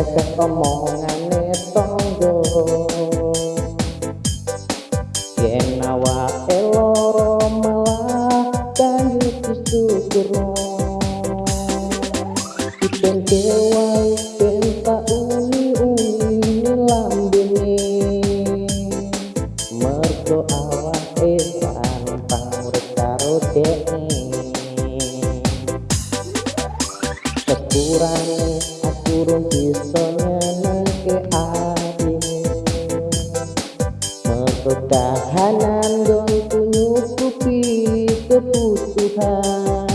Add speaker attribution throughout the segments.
Speaker 1: omongane tangga yen awake loro malah banyu disyukurno ben dewa ben tak uni uni lambene. Mergo awake pantang urip karo dekne sepurane aku rung bisa nyenengke atine mergo kahanan gonku nyukupi kebutuhan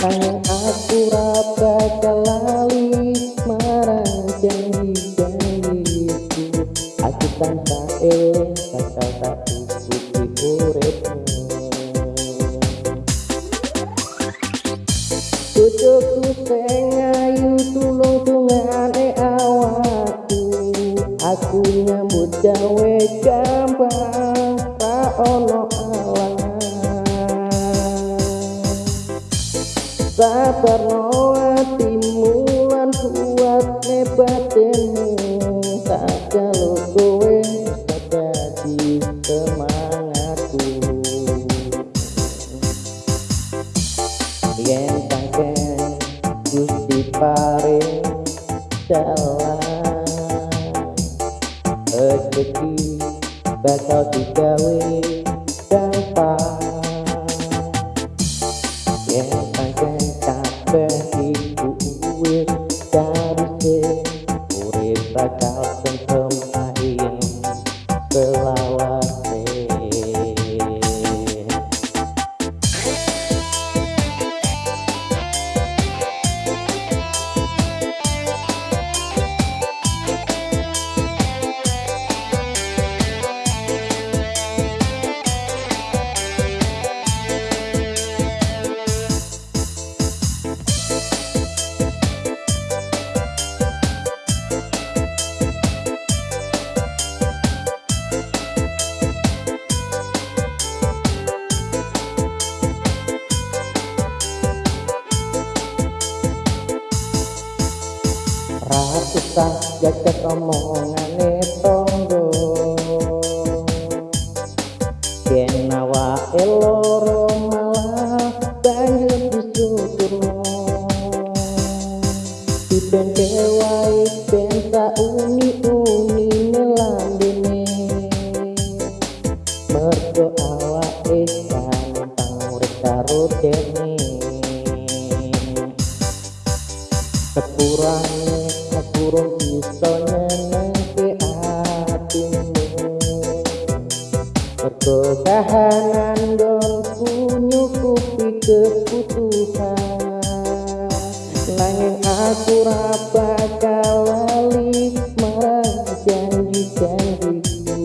Speaker 1: Nanging aku raba lali marang janji-janjiku Aku tanpa eling bakal tak tutupi uripmu. Cucuku sing ayu tulung tungane awakku. Aku nyambut gawe gampang ra ono alangan Sabar no hatimu paring jalan. Rezeki bakal digawe gampang. Yen pancen kabeh iku wis karise urip bakal tentrem ayem selawase Ratusah jagat omongane tonggo. Yen awake loro malah banyu disyukurno Diben dewae ben tak uni-uni Mergo awake gampang urip karo dene. Sepurane aku rung bisa nyenengke atimu mergo kahanan gonku nyukupi kebutuhan nanging aku ra bakal lali marang janji-janjiku.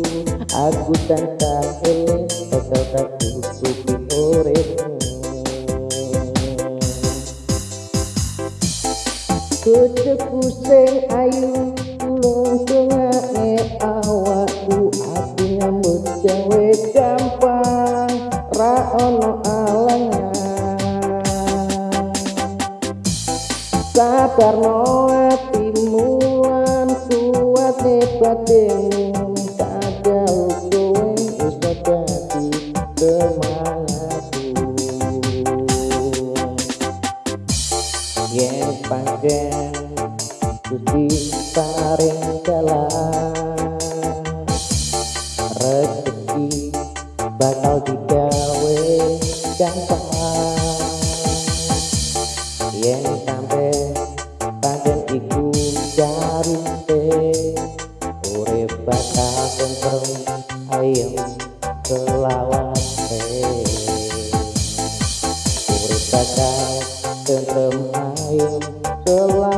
Speaker 1: Aku tansah eling bakal tak noe timuan suasne platene kada usuwe usadati temangatu yen panjen Gusti paring dalan rezeki bakal digawe gampang yen sampai jarum teh ore bakal kontrol ayam kelawan te. Ore bakal kontrol ayam kelawan